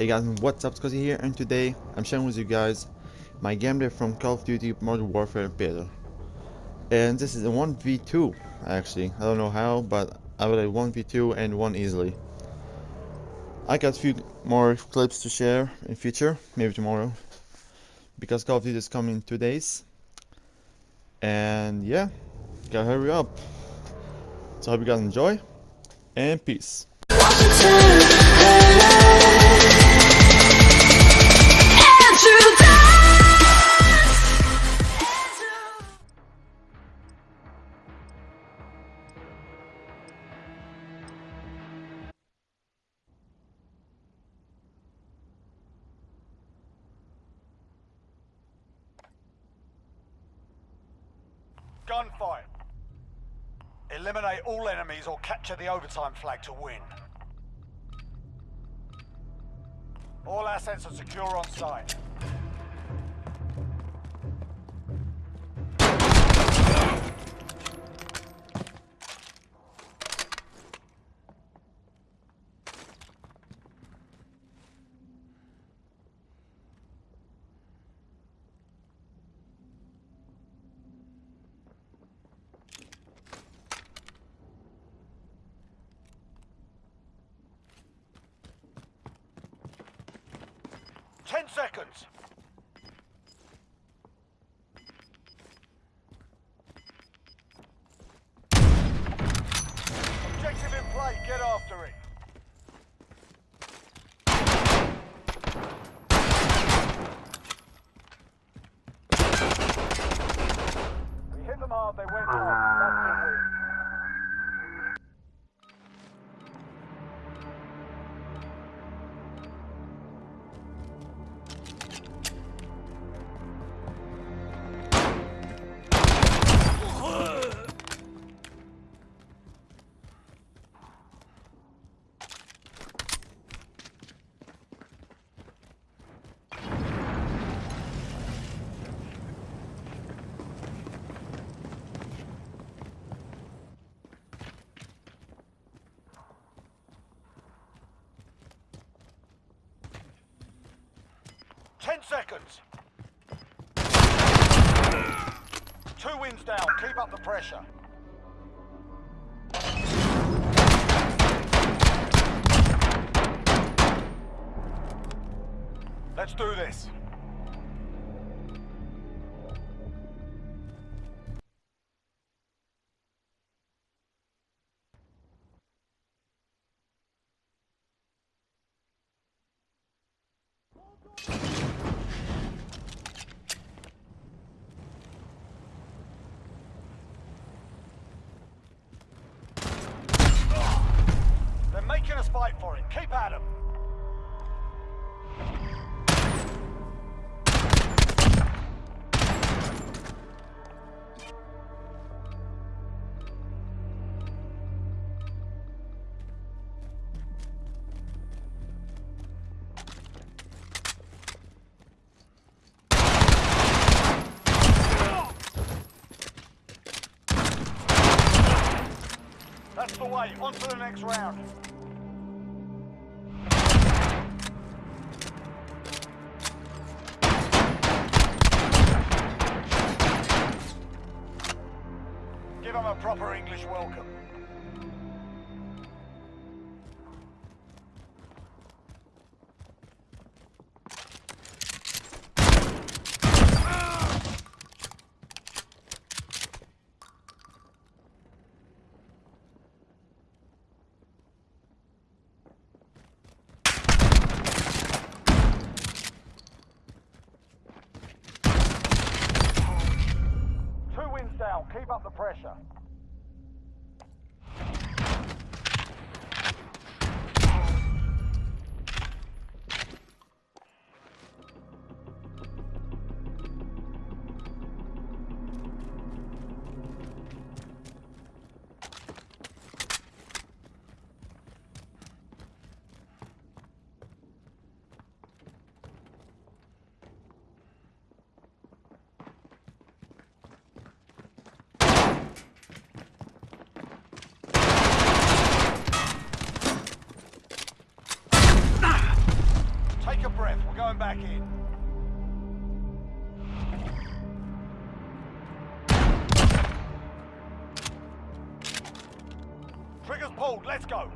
Hey guys, what's up, Scotty here, and today I'm sharing with you guys my gameplay from Call of Duty Modern Warfare Beta. And this is a 1v2, actually. I don't know how, but I will have 1v2 and 1 easily. I got a few more clips to share in future, maybe tomorrow. Because Call of Duty is coming in two days. And yeah, gotta hurry up. So I hope you guys enjoy, and peace. Gunfight. Eliminate all enemies or capture the overtime flag to win. All assets are secure on site. Ten seconds. Seconds. Two wins down. Keep up the pressure. Let's do this. Fight for it. Keep at 'em. That's the way. On to the next round. Give them a proper English welcome. Pressure. Back in. Triggers pulled. Let's go.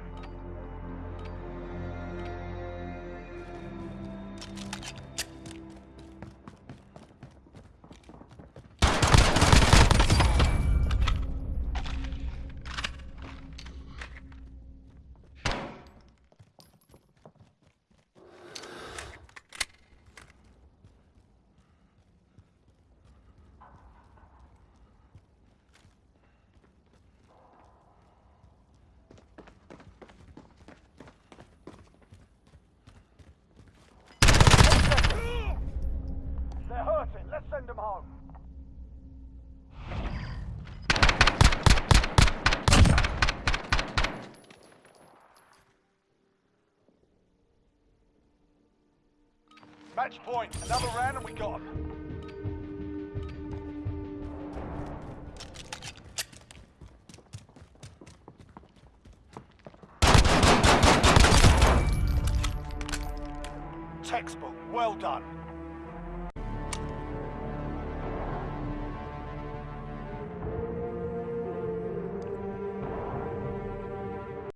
Match point. Another round and we got 'em. Textbook. Well done.